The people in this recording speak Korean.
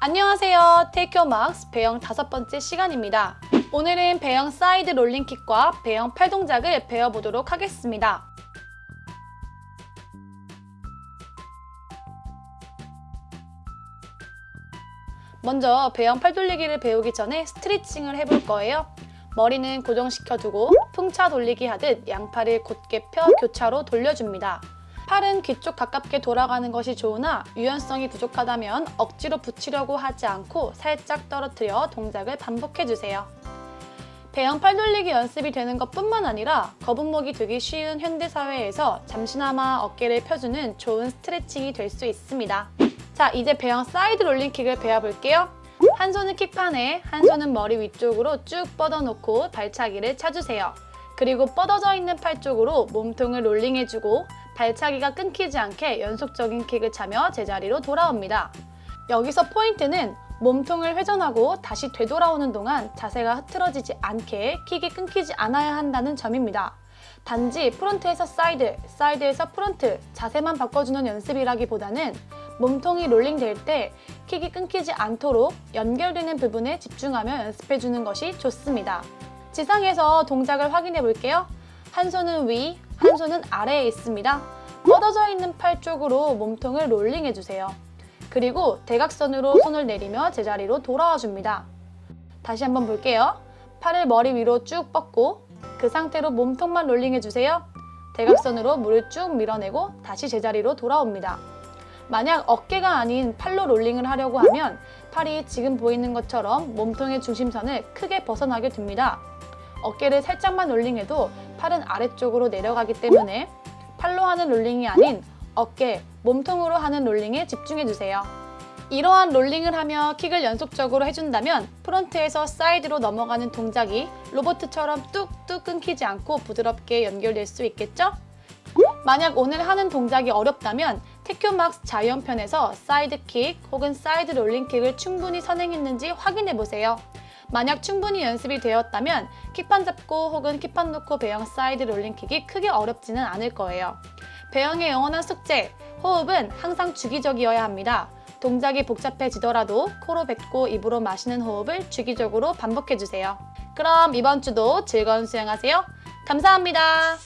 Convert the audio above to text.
안녕하세요. 테이크 막스 배영 다섯 번째 시간입니다. 오늘은 배영 사이드 롤링킥과 배영 팔 동작을 배워보도록 하겠습니다. 먼저 배영 팔 돌리기를 배우기 전에 스트레칭을 해볼 거예요. 머리는 고정시켜두고 풍차 돌리기 하듯 양팔을 곧게 펴 교차로 돌려줍니다. 팔은 귀 쪽 가깝게 돌아가는 것이 좋으나 유연성이 부족하다면 억지로 붙이려고 하지 않고 살짝 떨어뜨려 동작을 반복해주세요. 배영 팔 돌리기 연습이 되는 것뿐만 아니라 거북목이 되기 쉬운 현대사회에서 잠시나마 어깨를 펴주는 좋은 스트레칭이 될 수 있습니다. 자, 이제 배영 사이드 롤링킥을 배워볼게요. 한 손은 킥판에, 한 손은 머리 위쪽으로 쭉 뻗어놓고 발차기를 차주세요. 그리고 뻗어져 있는 팔 쪽으로 몸통을 롤링해주고 발차기가 끊기지 않게 연속적인 킥을 차며 제자리로 돌아옵니다. 여기서 포인트는 몸통을 회전하고 다시 되돌아오는 동안 자세가 흐트러지지 않게 킥이 끊기지 않아야 한다는 점입니다. 단지 front에서 사이드, 사이드에서 front 자세만 바꿔주는 연습이라기보다는 몸통이 롤링될 때 킥이 끊기지 않도록 연결되는 부분에 집중하며 연습해주는 것이 좋습니다. 지상에서 동작을 확인해 볼게요. 한 손은 위, 한 손은 아래에 있습니다. 뻗어져 있는 팔 쪽으로 몸통을 롤링해주세요. 그리고 대각선으로 손을 내리며 제자리로 돌아와 줍니다. 다시 한번 볼게요. 팔을 머리 위로 쭉 뻗고 그 상태로 몸통만 롤링해주세요. 대각선으로 물을 쭉 밀어내고 다시 제자리로 돌아옵니다. 만약 어깨가 아닌 팔로 롤링을 하려고 하면 팔이 지금 보이는 것처럼 몸통의 중심선을 크게 벗어나게 됩니다. 어깨를 살짝만 롤링해도 팔은 아래쪽으로 내려가기 때문에 팔로 하는 롤링이 아닌 어깨, 몸통으로 하는 롤링에 집중해주세요. 이러한 롤링을 하며 킥을 연속적으로 해준다면 front에서 사이드로 넘어가는 동작이 로보트처럼 뚝뚝 끊기지 않고 부드럽게 연결될 수 있겠죠? 만약 오늘 하는 동작이 어렵다면 테큐막스 자유형편에서 사이드킥 혹은 사이드 롤링킥을 충분히 선행했는지 확인해보세요. 만약 충분히 연습이 되었다면 킥판 잡고 혹은 킥판 놓고 배영 사이드 롤링킥이 크게 어렵지는 않을 거예요. 배영의 영원한 숙제, 호흡은 항상 주기적이어야 합니다. 동작이 복잡해지더라도 코로 뱉고 입으로 마시는 호흡을 주기적으로 반복해주세요. 그럼 이번 주도 즐거운 수영하세요. 감사합니다.